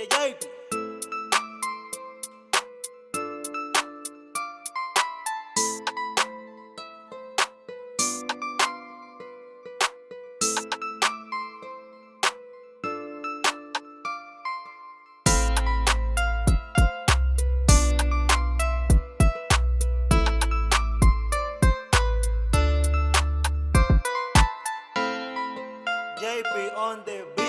yeah, yeah. JP on the